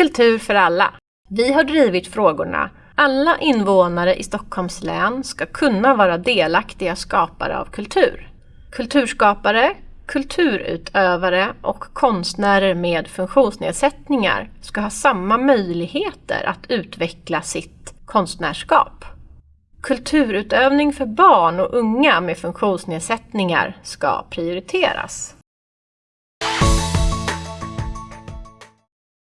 Kultur för alla. Vi har drivit frågorna alla invånare i Stockholms län ska kunna vara delaktiga skapare av kultur. Kulturskapare, kulturutövare och konstnärer med funktionsnedsättningar ska ha samma möjligheter att utveckla sitt konstnärskap. Kulturutövning för barn och unga med funktionsnedsättningar ska prioriteras.